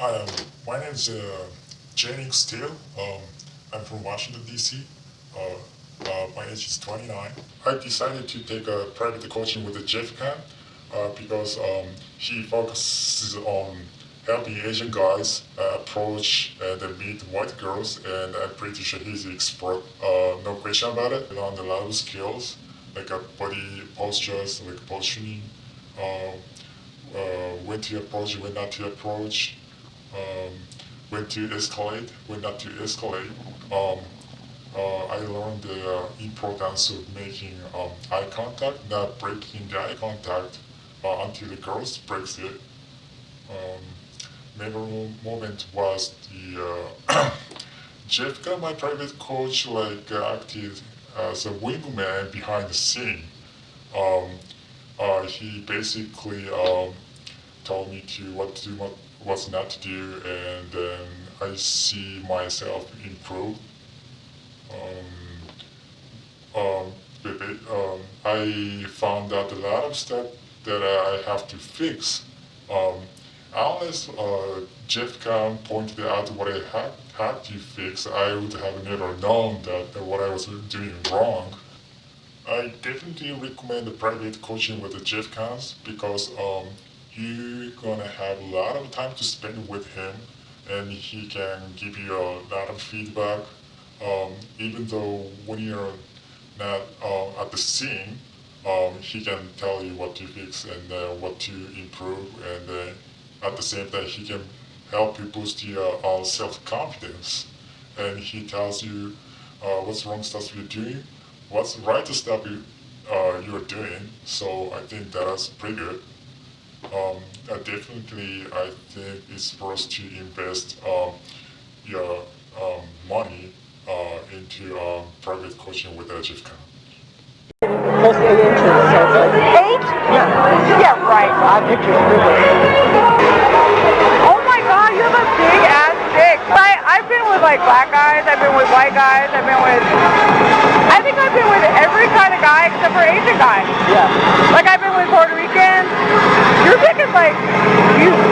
Hi, um, my name is uh, Steele. Um, I'm from Washington, D.C. Uh, uh, my age is 29. I decided to take a private coaching with Jeff Kahn uh, because um, he focuses on helping Asian guys uh, approach and meet white girls, and I'm pretty sure he's an expert, uh, no question about it. On a lot of skills, like uh, body postures, like uh, uh, when to approach, when not to approach, um, when to escalate, when not to escalate. Um, uh, I learned the uh, importance of making um, eye contact, not breaking the eye contact uh, until the girl breaks it. Um, memorable moment was the uh, Jeff got my private coach like uh, acted as a wingman behind the scene. Um, uh, he basically um, told me to what to do, what, not to do, and then I see myself improve. Um, um, um, I found out a lot of stuff that I have to fix. Um, unless uh, Jeff Kahn pointed out what I had, had to fix, I would have never known that what I was doing wrong. I definitely recommend private coaching with the Jeff Kahns because um, you're gonna have a lot of time to spend with him and he can give you a lot of feedback um, even though when you're not uh, at the scene um, he can tell you what to fix and uh, what to improve and uh, at the same time he can help you boost your uh, self-confidence. And he tells you uh, what's wrong stuff you're doing what's right stuff you, uh, you're doing. So I think that's pretty good um, uh, definitely I think it's worth to invest um, your um, money uh, into um, private coaching with Jeff Kahn. Close to eight inches. So it's like, Eight? yeah, Yeah, right. I picture it. Oh my god, you have a big ass dick. I, I've been with like black guys, I've been with white guys, I've been with... I think I've been with every kind of guy except for Asian guys. Yeah. Like I've been with Puerto Ricans fucking like you